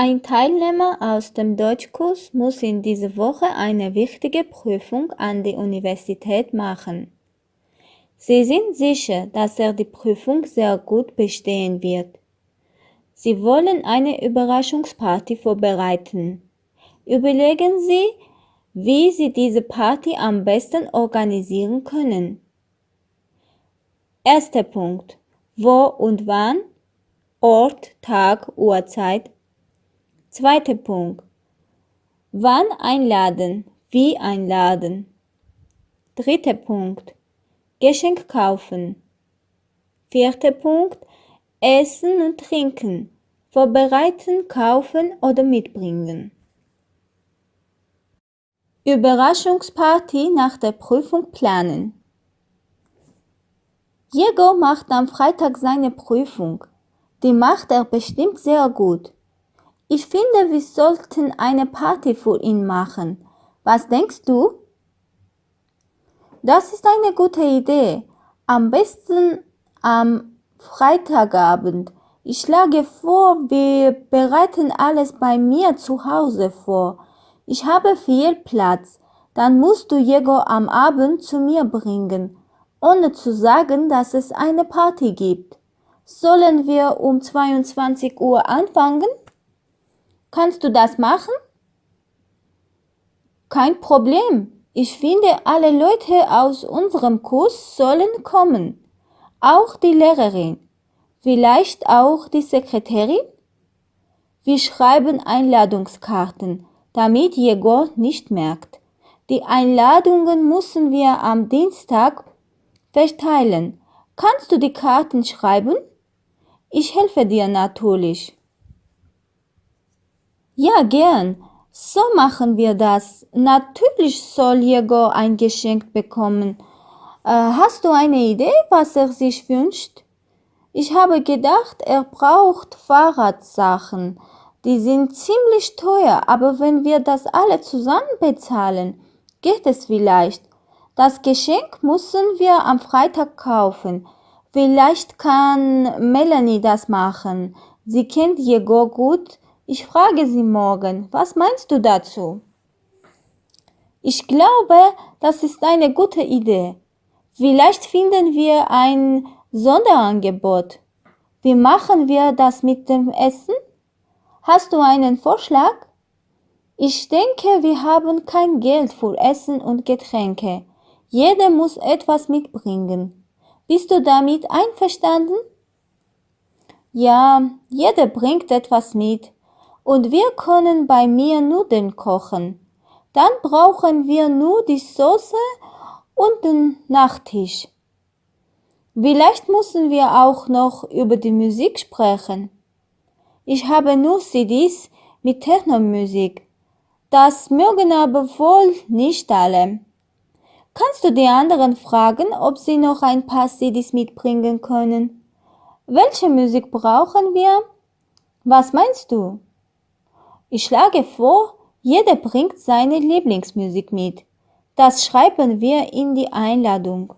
Ein Teilnehmer aus dem Deutschkurs muss in dieser Woche eine wichtige Prüfung an die Universität machen. Sie sind sicher, dass er die Prüfung sehr gut bestehen wird. Sie wollen eine Überraschungsparty vorbereiten. Überlegen Sie, wie Sie diese Party am besten organisieren können. Erster Punkt. Wo und wann? Ort, Tag, Uhrzeit. Zweiter Punkt. Wann einladen? Wie einladen? Dritter Punkt. Geschenk kaufen. Vierter Punkt. Essen und trinken. Vorbereiten, kaufen oder mitbringen. Überraschungsparty nach der Prüfung planen. Diego macht am Freitag seine Prüfung. Die macht er bestimmt sehr gut. Ich finde, wir sollten eine Party für ihn machen. Was denkst du? Das ist eine gute Idee. Am besten am Freitagabend. Ich schlage vor, wir bereiten alles bei mir zu Hause vor. Ich habe viel Platz. Dann musst du Diego am Abend zu mir bringen ohne zu sagen, dass es eine Party gibt. Sollen wir um 22 Uhr anfangen? Kannst du das machen? Kein Problem. Ich finde, alle Leute aus unserem Kurs sollen kommen. Auch die Lehrerin. Vielleicht auch die Sekretärin? Wir schreiben Einladungskarten, damit Jegor nicht merkt. Die Einladungen müssen wir am Dienstag Verteilen. Kannst du die Karten schreiben? Ich helfe dir natürlich. Ja, gern. So machen wir das. Natürlich soll Diego ein Geschenk bekommen. Äh, hast du eine Idee, was er sich wünscht? Ich habe gedacht, er braucht Fahrradsachen. Die sind ziemlich teuer, aber wenn wir das alle zusammen bezahlen, geht es vielleicht. Das Geschenk müssen wir am Freitag kaufen. Vielleicht kann Melanie das machen. Sie kennt Jego gut. Ich frage sie morgen. Was meinst du dazu? Ich glaube, das ist eine gute Idee. Vielleicht finden wir ein Sonderangebot. Wie machen wir das mit dem Essen? Hast du einen Vorschlag? Ich denke, wir haben kein Geld für Essen und Getränke. Jeder muss etwas mitbringen. Bist du damit einverstanden? Ja, jeder bringt etwas mit. Und wir können bei mir Nudeln kochen. Dann brauchen wir nur die Soße und den Nachtisch. Vielleicht müssen wir auch noch über die Musik sprechen. Ich habe nur CDs mit Technomusik. Das mögen aber wohl nicht alle. Kannst du die anderen fragen, ob sie noch ein paar CDs mitbringen können? Welche Musik brauchen wir? Was meinst du? Ich schlage vor, jeder bringt seine Lieblingsmusik mit. Das schreiben wir in die Einladung.